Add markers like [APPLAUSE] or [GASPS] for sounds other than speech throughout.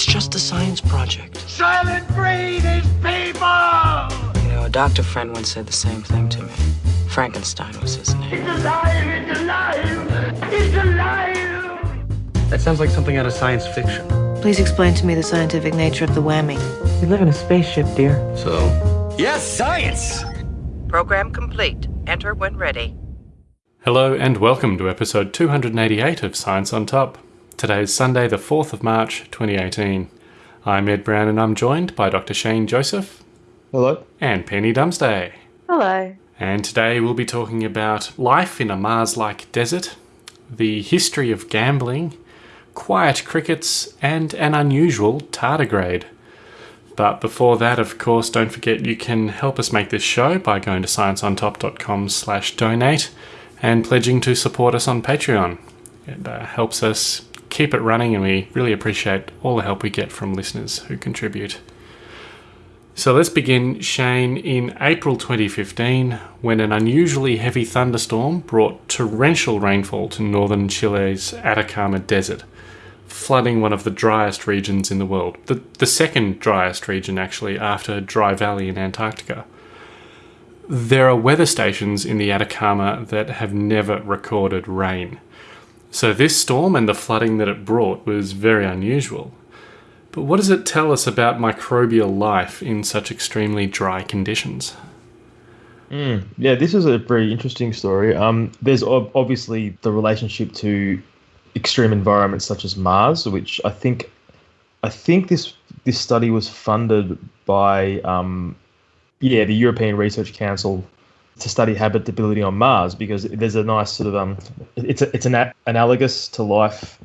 It's just a science project. Soylent Green is people! You know, a doctor friend once said the same thing to me. Frankenstein was his name. It's alive! It's alive! It's alive! That sounds like something out of science fiction. Please explain to me the scientific nature of the whammy. We live in a spaceship, dear. So, Yes, science! Program complete. Enter when ready. Hello and welcome to episode 288 of Science on Top. Today is Sunday, the 4th of March 2018. I'm Ed Brown and I'm joined by Dr. Shane Joseph Hello. and Penny Dumsday. Hello. And today we'll be talking about life in a Mars like desert, the history of gambling, quiet crickets, and an unusual tardigrade. But before that, of course, don't forget you can help us make this show by going to scienceontop.com slash donate and pledging to support us on Patreon. It uh, helps us keep it running and we really appreciate all the help we get from listeners who contribute. So let's begin, Shane, in April 2015 when an unusually heavy thunderstorm brought torrential rainfall to northern Chile's Atacama Desert, flooding one of the driest regions in the world. The, the second driest region, actually, after Dry Valley in Antarctica. There are weather stations in the Atacama that have never recorded rain. So this storm and the flooding that it brought was very unusual. But what does it tell us about microbial life in such extremely dry conditions? Yeah, this is a very interesting story. Um, there's ob- obviously the relationship to extreme environments such as Mars, which I think, I think this this study was funded by, um, yeah, the European Research Council to study habitability on Mars because there's a nice sort of um, it's a, it's an analogous to life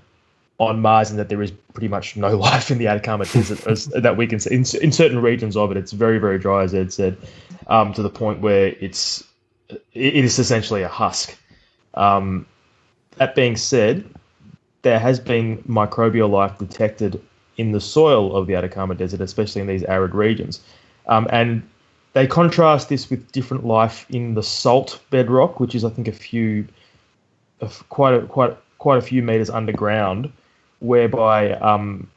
on Mars in that there is pretty much no [LAUGHS] life in the Atacama Desert as, that we can see in, in certain regions of it. It's very very dry, as Ed said, um, to the point where it's it it is essentially a husk. Um, that being said, there has been microbial life detected in the soil of the Atacama Desert, especially in these arid regions, um, and they contrast this with different life in the salt bedrock, which is I think a few, a quite a quite quite a few meters underground, whereby um,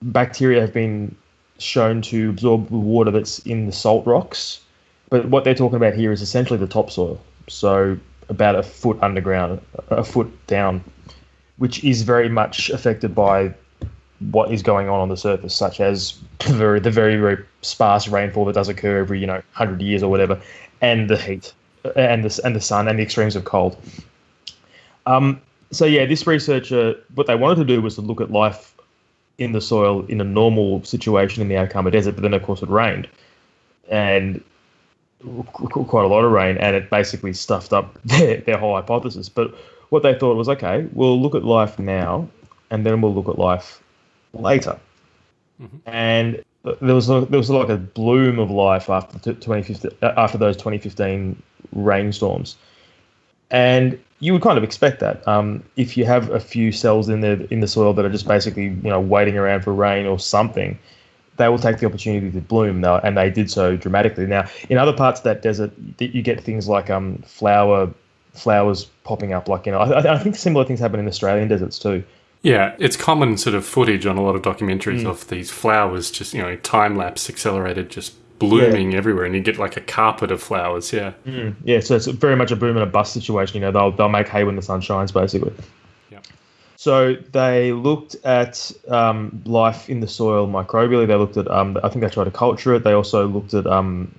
bacteria have been shown to absorb the water that's in the salt rocks. But what they're talking about here is essentially the topsoil, so about a foot underground, a foot down, which is very much affected by what is going on on the surface, such as the very, the very, very sparse rainfall that does occur every, you know, hundred years or whatever, and the heat, and the and the sun, and the extremes of cold. Um, so yeah, this researcher, what they wanted to do was to look at life in the soil in a normal situation in the Atacama Desert, but then of course it rained, and qu- qu- quite a lot of rain, and it basically stuffed up [LAUGHS] their, their whole hypothesis. But what they thought was, okay, we'll look at life now, and then we'll look at life later. And there was there was like a bloom of life after the 2015, after those 2015 rainstorms, and you would kind of expect that um, if you have a few cells in the in the soil that are just basically you know waiting around for rain or something, they will take the opportunity to bloom. Now, and they did so dramatically. Now, in other parts of that desert, you get things like um, flower flowers popping up. Like you know, I, I think similar things happen in Australian deserts too. Yeah, it's common sort of footage on a lot of documentaries of these flowers just, you know, time lapse accelerated, just blooming everywhere, and you get like a carpet of flowers. Yeah. Yeah, so it's very much a boom and a bust situation. You know, they'll they'll make hay when the sun shines, basically. Yeah. So they looked at um, life in the soil microbially. They looked at, um, I think they tried to culture it. They also looked at um,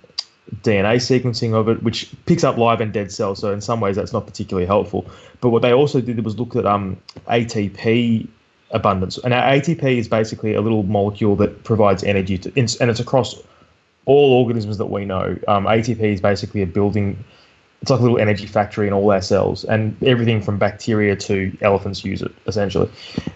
DNA sequencing of it, which picks up live and dead cells. So in some ways, that's not particularly helpful. But what they also did was look at um, ATP abundance, and ATP is basically a little molecule that provides energy to, and it's across all organisms that we know. Um, ATP is basically a building. It's like a little energy factory in all our cells, and everything from bacteria to elephants use it essentially.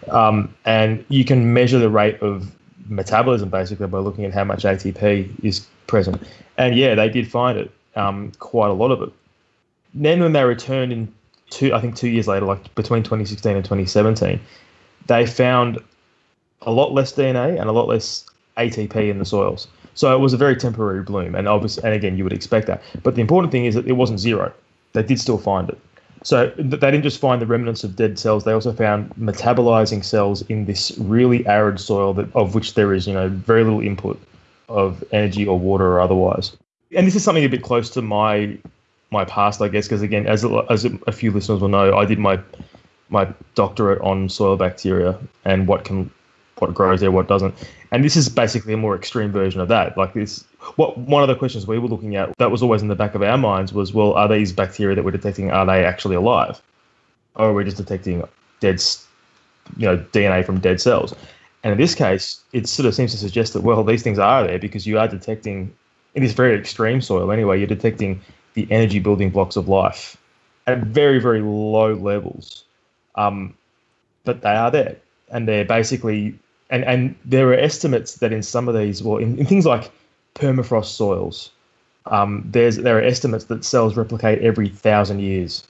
Um, and you can measure the rate of metabolism basically by looking at how much ATP is present. And yeah, they did find it, um, quite a lot of it. Then when they returned in two, I think two years later, like between 2016 and 2017, they found a lot less DNA and a lot less ATP in the soils. So it was a very temporary bloom, and obviously, and again, you would expect that. But the important thing is that it wasn't zero. They did still find it. So they didn't just find the remnants of dead cells; they also found metabolizing cells in this really arid soil that of which there is, you know, very little input of energy or water or otherwise. And this is something a bit close to my my past, I guess, because again, as a, as a few listeners will know, I did my my doctorate on soil bacteria and what can what grows there, what doesn't. And this is basically a more extreme version of that. Like this, what one of the questions we were looking at that was always in the back of our minds was, well, are these bacteria that we're detecting are they actually alive, or are we just detecting dead, you know, DNA from dead cells? And in this case, it sort of seems to suggest that well, these things are there because you are detecting in this very extreme soil anyway. You're detecting the energy building blocks of life at very very low levels, um, but they are there, and they're basically and and there are estimates that in some of these, well, in, in things like permafrost soils, um, there's there are estimates that cells replicate every thousand years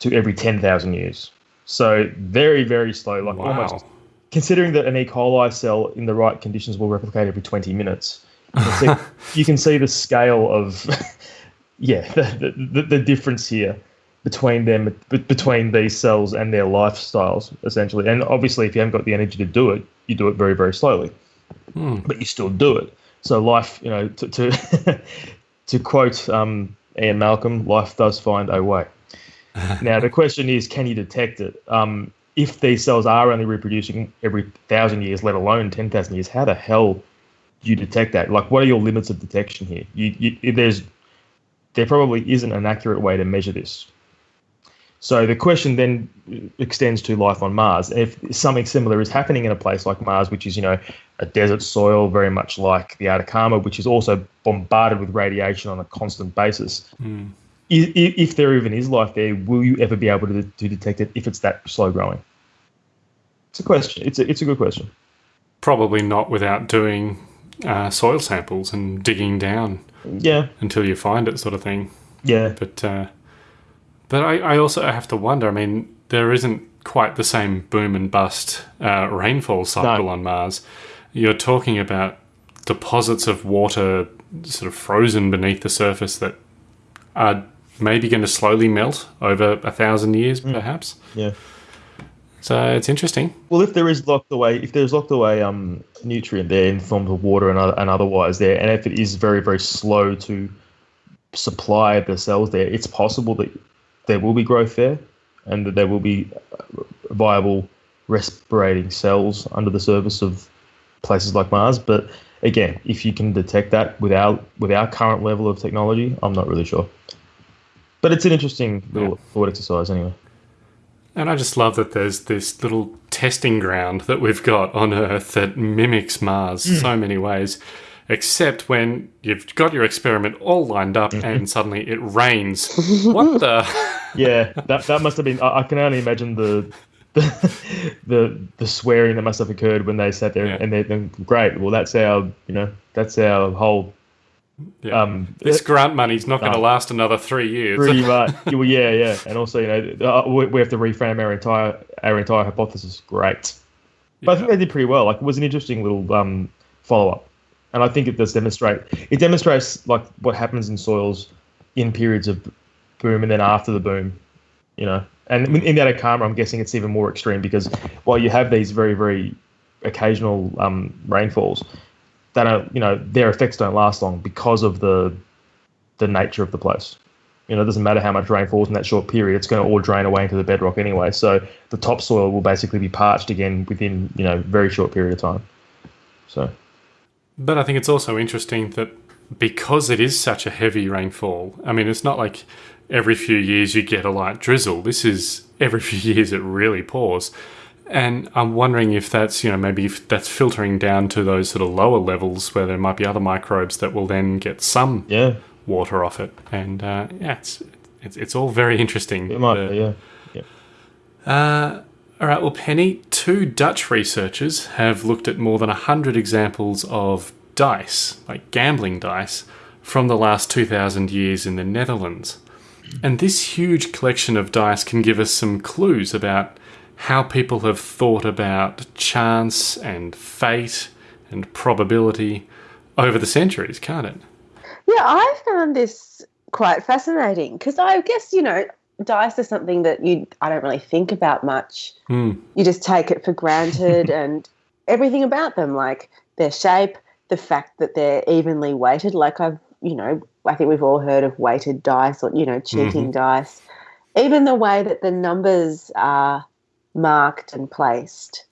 to every ten thousand years. So very very slow, like Wow. almost considering that an E. coli cell in the right conditions will replicate every twenty minutes. You can see, [LAUGHS] you can see the scale of [LAUGHS] yeah the, the, the difference here between them between these cells and their lifestyles essentially and obviously if you haven't got the energy to do it you do it very very slowly but you still do it. So life you know to to, [LAUGHS] to quote um, Ian Malcolm life does find a way. [LAUGHS] Now the question is can you detect it? Um, if these cells are only reproducing every thousand years let alone 10,000 years how the hell do you detect that? Like what are your limits of detection here? You, you there's there probably isn't an accurate way to measure this so the question then extends to life on Mars. If something similar is happening in a place like Mars, which is, you know, a desert soil, very much like the Atacama, which is also bombarded with radiation on a constant basis, i- i- if there even is life there, will you ever be able to, to detect it if it's that slow growing? It's a question. It's a, it's a good question. Probably not without doing uh, soil samples and digging down Yeah, until you find it, sort of thing. yeah, But uh, but I, I also have to wonder. I mean, there isn't quite the same boom and bust uh, rainfall cycle on Mars. You're talking about deposits of water sort of frozen beneath the surface that are maybe going to slowly melt over a thousand years, perhaps. yeah. So it's interesting. Well, if there is locked away, if there's locked away um, nutrient there in the form of water and, other, and otherwise there, and if it is very, very slow to supply the cells there, it's possible that there will be growth there and that there will be viable respirating cells under the surface of places like Mars. But again, if you can detect that without with our current level of technology, I'm not really sure. But it's an interesting little thought exercise anyway. And I just love that there's this little testing ground that we've got on Earth that mimics Mars hmm. so many ways, except when you've got your experiment all lined up and suddenly it rains. [LAUGHS] what the? yeah, that that must have been. I, I can only imagine the, [LAUGHS] the the the swearing that must have occurred when they sat there Yeah. and they're then great. Well, that's our you know that's our whole Yeah. um this grant money's not going to last another three years. pretty [LAUGHS] much. well, yeah, yeah, and also you know uh, we, we have to reframe our entire our entire hypothesis. Great, but I think they did pretty well. Like it was an interesting little um follow up, and I think it does demonstrate it demonstrates like what happens in soils in periods of boom and then after the boom, you know. And in- the Atacama, I'm guessing it's even more extreme because while you have these very very occasional um, rainfalls, that are you know their effects don't last long because of the the nature of the place. You know, it doesn't matter how much rain falls in that short period; it's going to all drain away into the bedrock anyway. So the topsoil will basically be parched again within you know very short period of time. So But I think it's also interesting that because it is such a heavy rainfall, I mean, it's not like every few years you get a light drizzle. This is every [LAUGHS] few years it really pours. And I'm wondering if that's, you know, maybe if that's filtering down to those sort of lower levels where there might be other microbes that will then get some yeah, water off it. And uh, yeah, it's, it's, it's all very interesting. it might The- be. Yeah, yeah. uh, all right, well, Penny, two Dutch researchers have looked at more than 100 examples of dice, like gambling dice, from the last 2,000 years in the Netherlands. And this huge collection of dice can give us some clues about how people have thought about chance and fate and probability over the centuries, can't it? Yeah, I found this quite fascinating because I guess, you know, dice is something that you I don't really think about much. Hmm. You just take it for granted [LAUGHS] and everything about them, like their shape, the fact that they're evenly weighted. Like I've, you know, I think we've all heard of weighted dice or you know cheating dice. Even the way that the numbers are marked and placed,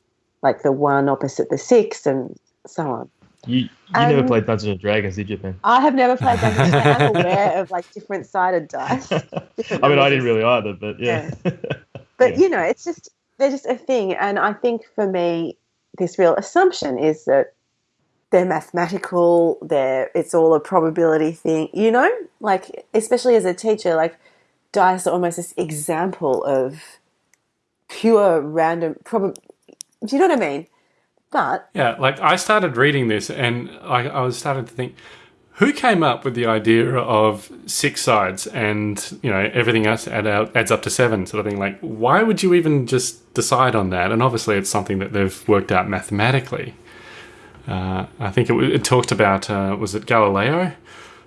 like the one opposite the six, and so on. You, you never Um, played Dungeons and Dragons, did you, Ben? I have never played Dungeons. and Dragons. I'm [LAUGHS] aware of like different sided dice. [LAUGHS] I mean, I didn't really either, but yeah. [LAUGHS] But Yeah. you know, it's just they're just a thing, and I think for me, this real assumption is that they're mathematical. They're it's all a probability thing. You know, like especially as a teacher, like dice are almost this example of pure random prob. Do you know what I mean? But Yeah, like I started reading this and I, I was starting to think, who came up with the idea of six sides and you know everything else add out, adds up to seven sort of thing? Like, why would you even just decide on that? And obviously, it's something that they've worked out mathematically. Uh, I think it, it talked about uh, was it Galileo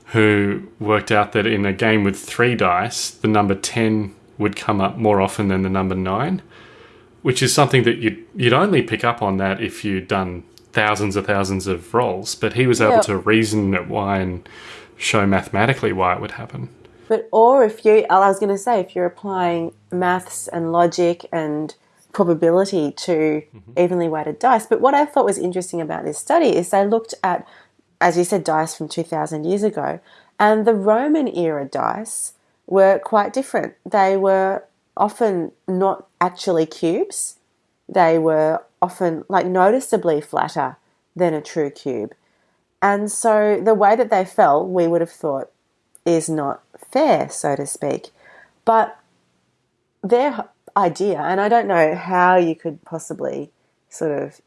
who worked out that in a game with three dice, the number ten would come up more often than the number nine which is something that you'd, you'd only pick up on that if you'd done thousands of thousands of rolls. But he was able Yeah. to reason why and show mathematically why it would happen. But or if you, I was going to say, if you're applying maths and logic and probability to mm-hmm. evenly weighted dice. But what I thought was interesting about this study is they looked at, as you said, dice from 2,000 years ago, and the Roman era dice were quite different. They were often not actually cubes. They were often like noticeably flatter than a true cube. And so the way that they fell, we would have thought is not fair, so to speak. But their idea, and I don't know how you could possibly sort of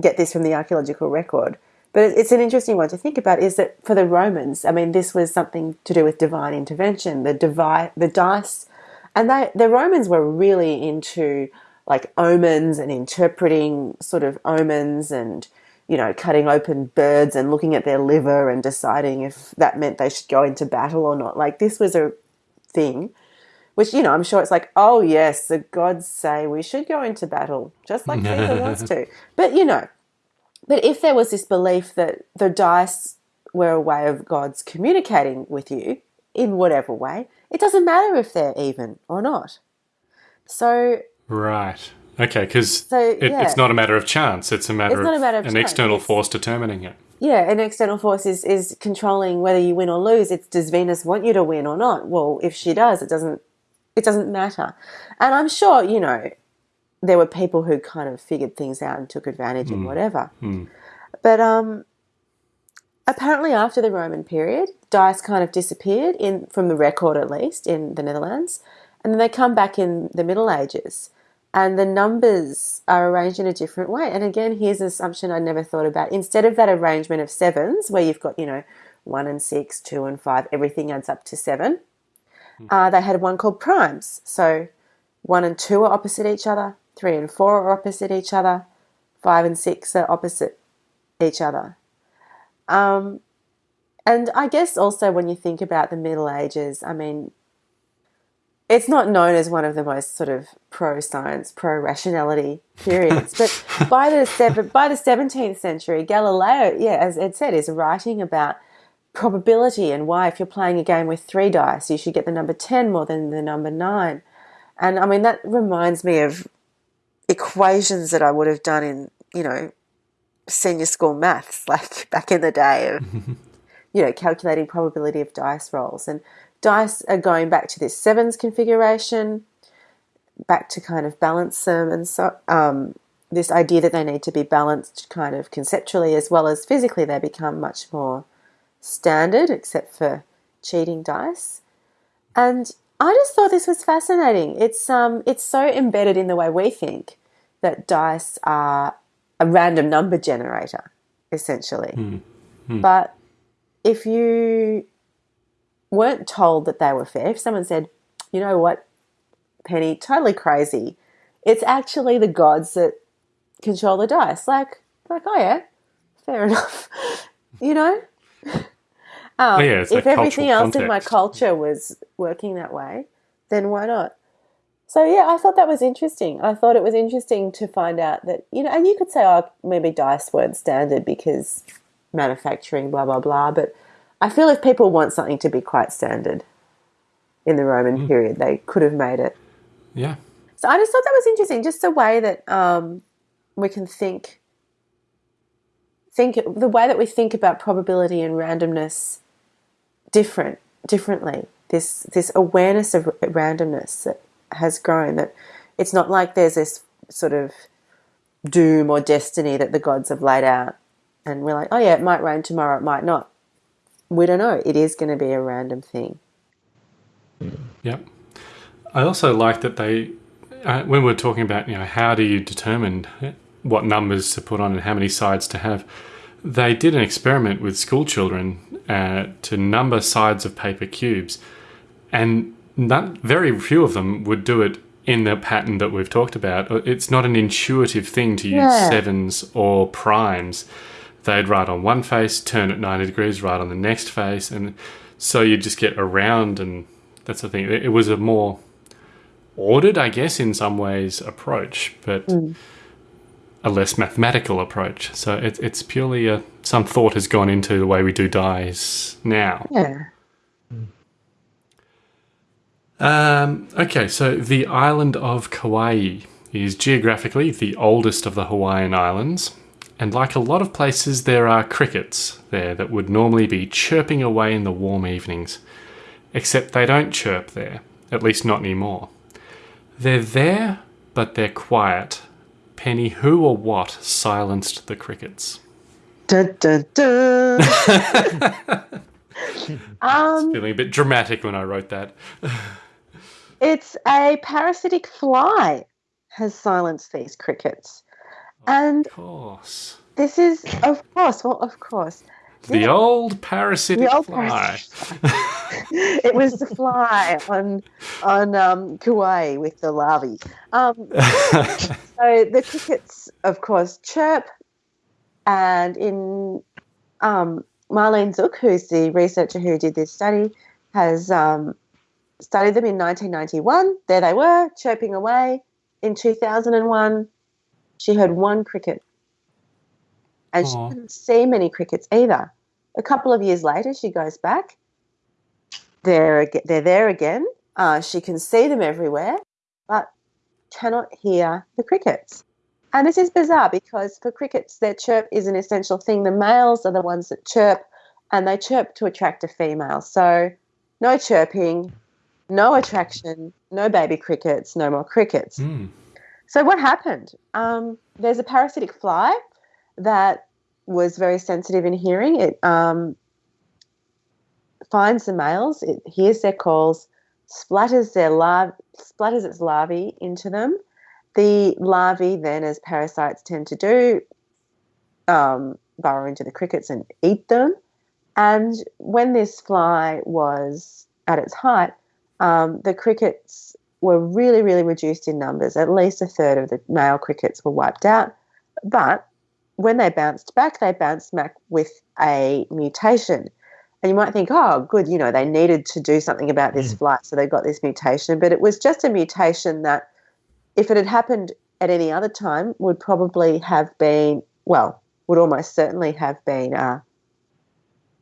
get this from the archaeological record, but it's an interesting one to think about. Is that for the Romans? I mean, this was something to do with divine intervention. The divi- the dice, and they the Romans were really into like omens and interpreting sort of omens and you know cutting open birds and looking at their liver and deciding if that meant they should go into battle or not. Like this was a thing which you know i'm sure it's like oh yes the gods say we should go into battle just like caesar [LAUGHS] wants to but you know but if there was this belief that the dice were a way of gods communicating with you in whatever way. It doesn't matter if they're even or not. So Right. Okay, because So, it, yeah. it's not a matter of chance. It's a matter, It's not of, a matter of an chance, external it's- force determining it. yeah an external force is, is controlling whether you win or lose. It's does venus want you to win or not? Well if she does it doesn't it doesn't matter. And i'm sure you know there were people who kind of figured things out and took advantage and whatever. But um apparently after the roman period dice kind of disappeared in from the record at least in the netherlands and then they come back in the middle ages and the numbers are arranged in a different way. And again, here's an assumption I never thought about. Instead of that arrangement of sevens, where you've got, you know, one and six, two and five, everything adds up to seven, uh, they had one called primes. So one and two are opposite each other, three and four are opposite each other, five and six are opposite each other. Um, and I guess also when you think about the Middle Ages, I mean, it's not known as one of the most sort of pro science, pro rationality periods. but [LAUGHS] by the by the seventeenth century, Galileo, yeah, as Ed said, is writing about probability and why if you're playing a game with three dice, you should get the number ten more than the number nine. And I mean that reminds me of equations that I would have done in, you know, senior school maths, [LAUGHS] like back in the day of [LAUGHS] you know, calculating probability of dice rolls. And dice are going back to this sevens configuration, back to kind of balance them, and so um, this idea that they need to be balanced kind of conceptually as well as physically, they become much more standard, except for cheating dice. And I just thought this was fascinating. It's um, it's so embedded in the way we think that dice are a random number generator, essentially. But if you weren't told that they were fair, if someone said, you know what, Penny, totally crazy, it's actually the gods that control the dice. Like, like, oh yeah, fair [LAUGHS] enough. you know? [LAUGHS] Um, yeah, if everything else in my culture was working that way, then why not? So yeah, I thought that was interesting. I thought it was interesting to find out that you know, and you could say, oh, maybe dice weren't standard because manufacturing, blah blah blah. But I feel if people want something to be quite standard in the Roman period, they could have made it. Yeah. So I just thought that was interesting, just the way that um, we can think, think the way that we think about probability and randomness different, differently. This this awareness of randomness that has grown. That it's not like there's this sort of doom or destiny that the gods have laid out, and we're like, oh yeah, it might rain tomorrow, it might not. We don't know. It is going to be a random thing. Yep. I also like that they, uh, when we're talking about, you know, how do you determine what numbers to put on and how many sides to have, they did an experiment with school children uh, to number sides of paper cubes, and not, very few of them would do it in the pattern that we've talked about. It's not an intuitive thing to use Yeah. sevens or primes. They'd write on one face, turn at 90 degrees, write on the next face, and so you just get around, and that's the thing. It it was a more ordered, I guess, in some ways, approach, but a less mathematical approach. So it, it's purely a, some thought has gone into the way we do dies now. Yeah. Um, okay, so the island of Kauai is geographically the oldest of the Hawaiian islands. And like a lot of places, there are crickets there that would normally be chirping away in the warm evenings. Except they don't chirp there, at least not anymore. They're there, but they're quiet. Penny, who or what silenced the crickets? Dun, dun, dun. [LAUGHS] um, Feeling a bit dramatic when I wrote that. it's a parasitic fly has silenced these crickets. And Of course. this is, of course, well, of course, The old parasitic the old fly. parasitic [LAUGHS] it was the fly on on um, Kauai with the larvae. Um, [LAUGHS] so the crickets, of course, chirp, and in um, Marlene Zuk, who's the researcher who did this study, has um, studied them in 1991. There they were chirping away. In 2001, she heard one cricket, and Aw. she didn't see many crickets either. A couple of years later, she goes back. They're they're there again. Uh, she can see them everywhere, but cannot hear the crickets. And this is bizarre because for crickets, their chirp is an essential thing. The males are the ones that chirp, and they chirp to attract a female. So, no chirping, no attraction, no baby crickets, no more crickets. Hmm. So what happened? Um, there's a parasitic fly that was very sensitive in hearing. It um, finds the males, it hears their calls, splatters their larvae, splatters its larvae into them. The larvae then, as parasites tend to do, um, burrow into the crickets and eat them. And when this fly was at its height, um, the crickets were really, really reduced in numbers. At least a third of the male crickets were wiped out. But when they bounced back, they bounced back with a mutation. And you might think, oh, good, you know, they needed to do something about this flight, so they got this mutation. But it was just a mutation that, if it had happened at any other time, would probably have been, well, would almost certainly have been a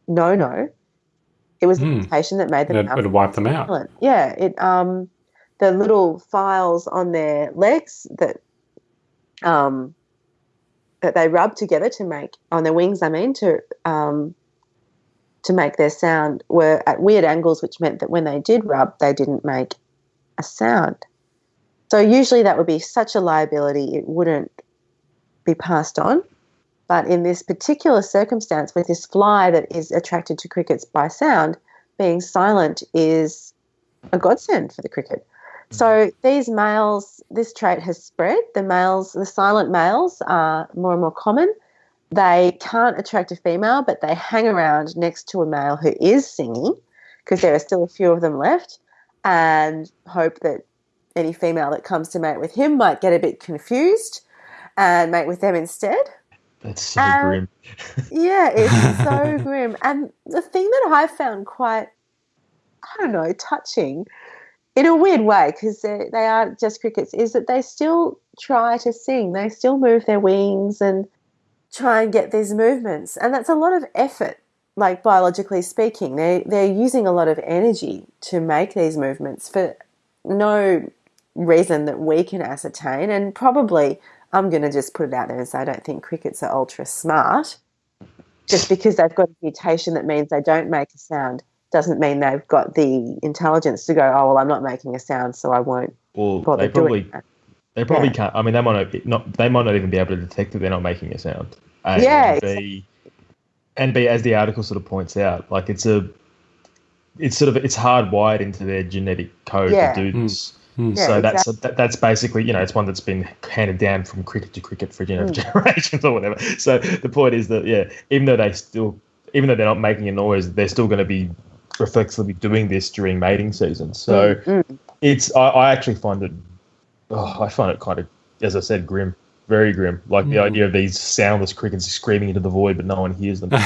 no no. It was the Hmm. mutation that made them It would wipe them out. Yeah, it um the little files on their legs that um that they rub together to make on their wings, I mean, to um to make their sound were at weird angles, which meant that when they did rub, they didn't make a sound. So usually that would be such a liability it wouldn't be passed on. But in this particular circumstance, with this fly that is attracted to crickets by sound, being silent is a godsend for the cricket. So these males, this trait has spread. The males, the silent males, are more and more common. They can't attract a female, but they hang around next to a male who is singing, because there are still a few of them left, and hope that any female that comes to mate with him might get a bit confused and mate with them instead. That's so Um, grim. Yeah, it's so [LAUGHS] grim. And the thing that I found quite, I don't know, touching in a weird way because they, are just crickets is that they still try to sing they still move their wings and try and get these movements and that's a lot of effort like biologically speaking. They they're using a lot of energy to make these movements for no reason that we can ascertain and probably I'm going to just put it out there and say I don't think crickets are ultra smart just because they've got a mutation that means they don't make a sound doesn't mean they've got the intelligence to go, oh well, I'm not making a sound, so I won't Well, bother they probably doing that. they probably Yeah. can't. I mean, they might not, be- not they might not even be able to detect that they're not making a sound. And Yeah, B, and B, as the article sort of points out, like it's a it's sort of it's hardwired into their genetic code Yeah. to do this. Yeah, so that's exactly. that, that's basically you know it's one that's been handed down from cricket to cricket for gener- Hmm. [LAUGHS] generations or whatever. So the point is that yeah, even though they still even though they're not making a noise, they're still going to be reflexively doing this during mating season. So Mm, it's I, I actually find it oh, I find it kind of as I said grim, very grim. Like the idea of these soundless crickets screaming into the void, but no one hears them. [LAUGHS]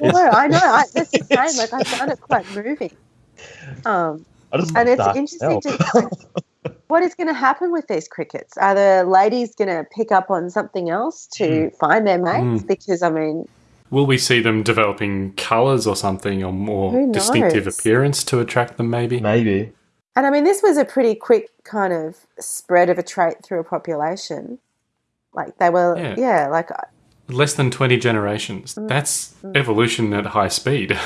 No, I know. I, that's the same. Like I found it quite moving. Um, I just and it's interesting smell. to [LAUGHS] what is going to happen with these crickets. Are the ladies going to pick up on something else to Hmm. find their mates? Because I mean, Will we see them developing colours or something, or more distinctive appearance to attract them? Maybe. Maybe. and I mean, this was a pretty quick kind of spread of a trait through a population. Like they were, Yeah. yeah, like Less than twenty generations. Mm. That's evolution at high speed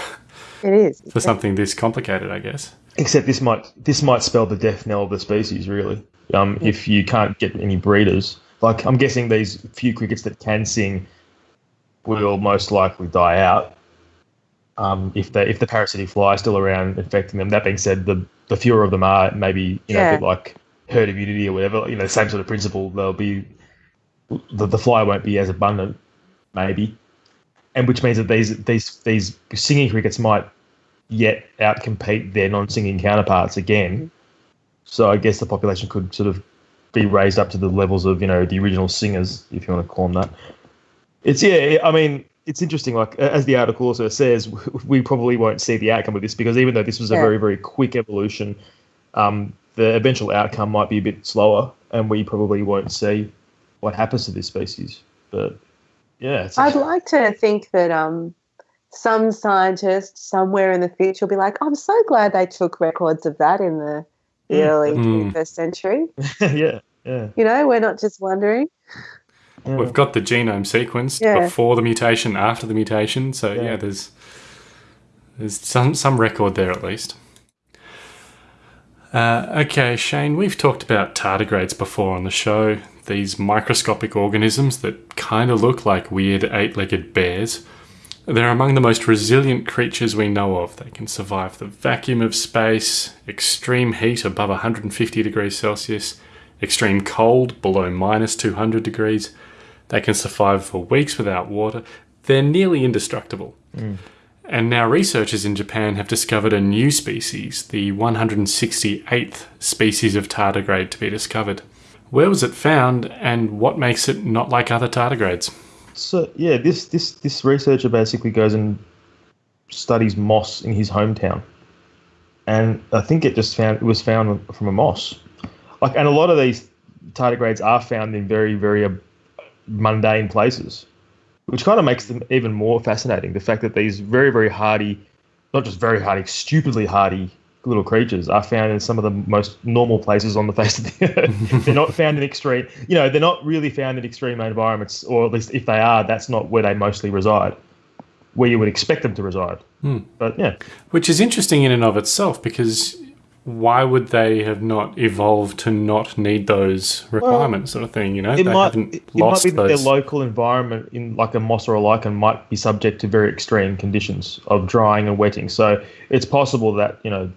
it is. [LAUGHS] for something this complicated, I guess. Except this might this might spell the death knell of the species, really. Um, if you can't get any breeders, like I'm guessing these few crickets that can sing will most likely die out. Um, if the if the parasitic fly is still around infecting them. That being said, the the fewer of them are, maybe you know, a Yeah. bit like herd immunity or whatever. You know, same sort of principle. They'll be the, the fly won't be as abundant, maybe, and which means that these these these singing crickets might yet outcompete their non-singing counterparts again. So I guess the population could sort of be raised up to the levels of you know the original singers, if you want to call them that. It's yeah, I mean it's interesting. Like as the article also says, we probably won't see the outcome of this because even though this was a Yeah. very very quick evolution, um, the eventual outcome might be a bit slower, and we probably won't see what happens to this species. But yeah, it's, I'd like to think that um, some scientist somewhere in the future will be like, I'm so glad they took records of that in the, the Mm. early Mm. 21st century. [LAUGHS] yeah, yeah. You know, we're not just wondering. Yeah. We've got the genome sequenced Yeah. before the mutation, after the mutation. So yeah, Yeah. there's there's some some record there at least. Uh, okay, Shane, we've talked about tardigrades before on the show. These microscopic organisms that kind of look like weird eight-legged bears. They're among the most resilient creatures we know of. They can survive the vacuum of space, extreme heat above 150 degrees Celsius, extreme cold below minus 200 degrees. They can survive for weeks without water. They're nearly indestructible. Mm. And now researchers in Japan have discovered a new species, the 168th species of tardigrade to be discovered. Where was it found, and what makes it not like other tardigrades? So yeah, this this this researcher basically goes and studies moss in his hometown, and I think it just found it was found from a moss. Like, and a lot of these tardigrades are found in very very mundane places, which kind of makes them even more fascinating. The fact that these very very hardy, not just very hardy, stupidly hardy little creatures are found in some of the most normal places on the face of the [LAUGHS] earth. they're not found in extreme, you know, they're not really found in extreme environments, or at least if they are, that's not where they mostly reside, where you would expect them to reside. Hmm. But yeah, Which is interesting in and of itself because why would they have not evolved to not need those requirements, sort of thing? You know, it they might haven't it, it might lost be that their local environment in like a moss or a lichen might be subject to very extreme conditions of drying and wetting. So it's possible that you know,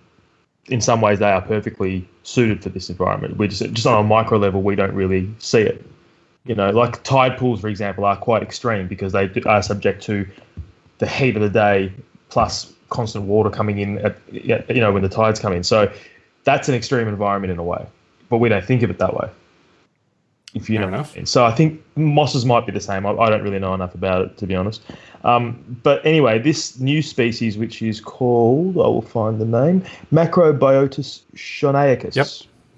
in some ways they are perfectly suited for this environment. We just just on a micro level we don't really see it. You know, like tide pools, for example, are quite extreme because they are subject to the heat of the day plus constant water coming in at you know when the tides come in. So that's an extreme environment in a way, but we don't think of it that way. If you Fair know. enough. So I think mosses might be the same. I, I don't really know enough about it to be honest. Um, but anyway, this new species, which is called, I will find the name, Macrobiotus shonaicus. Yep.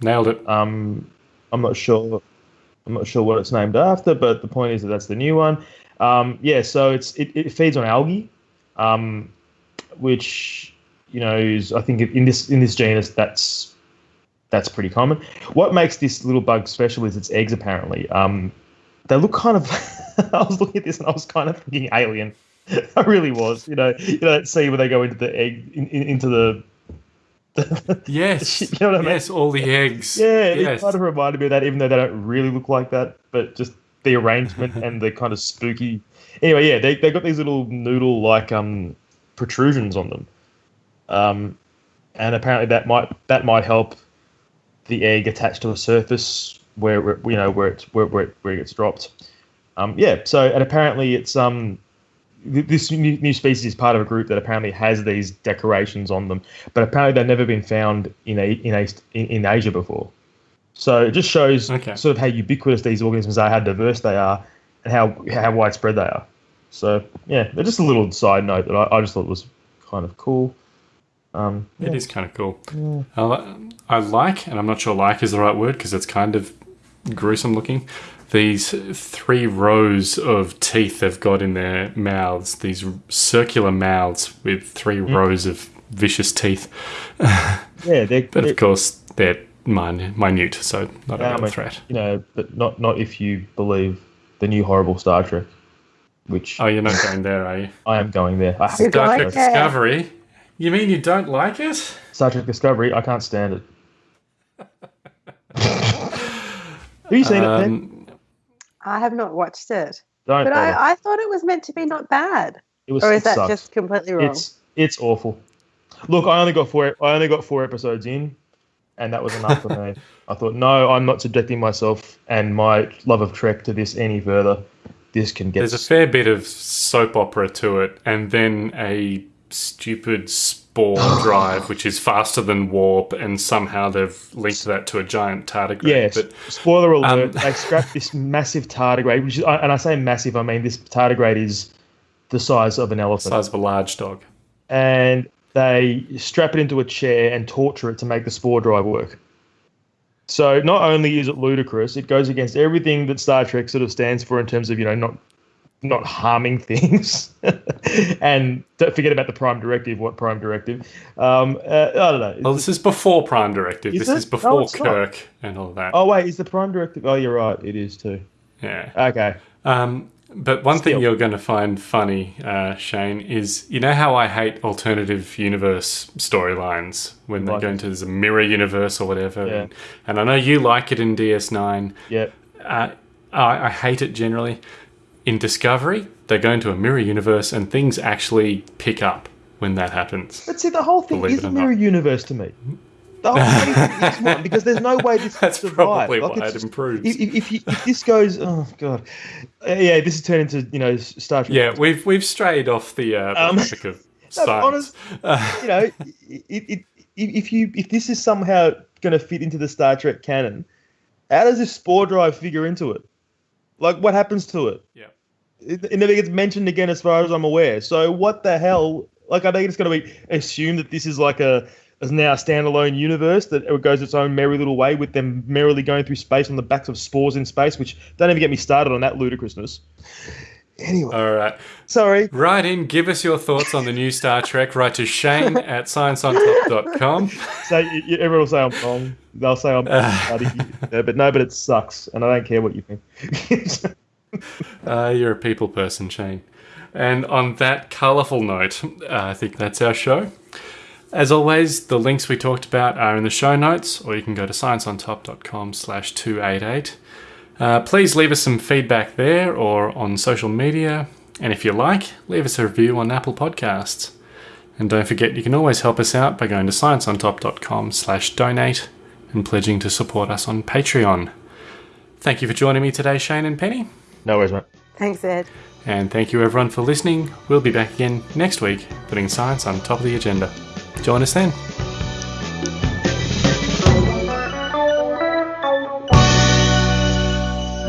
Nailed it. Um, I'm not sure. I'm not sure what it's named after, but the point is that that's the new one. Um, yeah, so it's it, it feeds on algae, um, which you know is I think in this in this genus that's that's pretty common. What makes this little bug special is its eggs. Apparently, um, they look kind of. [LAUGHS] I was looking at this and I was kind of thinking alien. [LAUGHS] I really was. You know, you know that scene where they go into the egg in, in, into the. [LAUGHS] Yes. You know what I mean? Yes, all the eggs. Yeah, it Yes. kind of reminded me of that, even though they don't really look like that, but just the arrangement and the kind of spooky. Anyway, yeah, they they got these little noodle like um protrusions on them, um, and apparently that might that might help the egg attach to a surface where where- you know where it's where where it, where it gets dropped. Um, yeah, so and apparently it's um this new, new species is part of a group that apparently has these decorations on them, but apparently they've never been found in a in a in, in Asia before. So it just shows Okay. sort of how ubiquitous these organisms are, how diverse they are, and how how widespread they are. So yeah, they're just a little side note that I, I just thought was kind of cool. Um, It is kind of cool. I, li- I like, and I'm not sure like is the right word because it's kind of gruesome looking. These three rows of teeth they've got in their mouths, these circular mouths with three rows of vicious teeth. [LAUGHS] yeah, they're, But they're of course, they're min- minute, so not a Yeah, I threat. you know, but not not if you believe the new horrible Star Trek, which Oh, you're not going there, are you? [LAUGHS] I am going there. I hate You're Star Trek there. Discovery? You mean you don't like it? Star Trek Discovery. I can't stand it. Have you seen it? Pen? Um, I have not watched it, Don't. but. I, I thought it was meant to be not bad. it was. Or it is that sucks. just completely wrong? It's it's awful. Look, I only got four. I only got four episodes in, and that was enough for me. [LAUGHS] I thought, no, I'm not subjecting myself and my love of Trek to this any further. This can get. There's a fair bit of soap opera to it, and then a stupid spore [GASPS] drive, which is faster than warp, and somehow they've linked that to a giant tardigrade. Yes. But Spoiler alert: Um, they scrapped [LAUGHS] this massive tardigrade, which is, and I say massive, I mean this tardigrade is the size of an elephant, size of a large dog. and they strap it into a chair and torture it to make the spore drive work. So not only is it ludicrous, it goes against everything that Star Trek sort of stands for in terms of you know not not harming [LAUGHS] things, and don't forget about the Prime Directive. What Prime Directive? Um, uh, I don't know. Well, this is before Prime Directive. Is this it? is before No, it's not. Kirk and all that. Oh wait, is the Prime Directive? Oh, you're right. It is too. Yeah. Okay. Um, but one thing you're going to find funny, uh, Shane, is you know how I hate alternative universe storylines when they Like go into a mirror universe or whatever. Yeah. And, and I know you like it in DS9. Yep. Uh, I, I hate it generally. In Discovery, they go into a mirror universe and things actually pick up when that happens. But see, the whole thing is a mirror not. universe to me. The whole is one because there's no way this That's could survive. probably Like, why it just- improves. If, if, you, if this goes, oh god, Uh, yeah, this has turned into you know Star Trek. Yeah, we've we've strayed off the, uh, Um, topic of [LAUGHS] No, honest, [LAUGHS] you know, it, it, if if you if this is somehow going to fit into the Star Trek canon, how does this spore drive figure into it? Like, what happens to it? Yeah. It, it never gets mentioned again, as far as I'm aware. So, what the hell? Like, I think it's going to be assumed that this is like a is now a standalone universe that it goes its own merry little way with them merrily going through space on the backs of spores in space. Which don't even get me started on that ludicrousness. Anyway, All right. sorry. Write in, give us your thoughts on the new Star Trek. Write to Shane [LAUGHS] at scienceontop.com. So you, you, everyone will say I'm wrong. They'll say I'm bloody, but no, but it sucks, and I don't care what you think. [LAUGHS] Uh, you're a people person, Shane. And on that colourful note, uh, I think that's our show. As always, the links we talked about are in the show notes, or you can go to scienceontop.com slash 288. Uh, please leave us some feedback there or on social media. And if you like, leave us a review on Apple Podcasts. And don't forget, you can always help us out by going to scienceontop.com slash donate and pledging to support us on Patreon. Thank you for joining me today, Shane and Penny. no worries, mate. Thanks, Ed. And thank you everyone for listening. We'll be back again next week, putting science on top of the agenda. Join us then.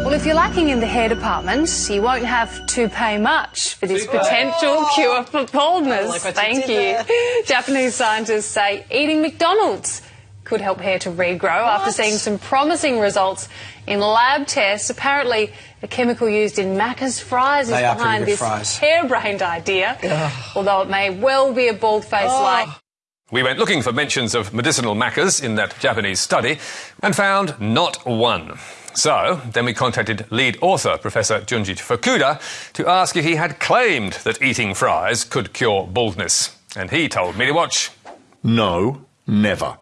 Well, if you're lacking in the hair department, you won't have to pay much for this potential cure for baldness. Thank you. [LAUGHS] Japanese scientists say eating McDonald's could help hair to regrow after seeing some promising results in lab tests. Apparently, the chemical used in Macca's fries is They are behind this fries. harebrained idea, although it may well be a bald face like. We went looking for mentions of medicinal Maccas in that Japanese study and found not one. So, then we contacted lead author Professor Junji Fukuda to ask if he had claimed that eating fries could cure baldness. And he told me to watch. No, never.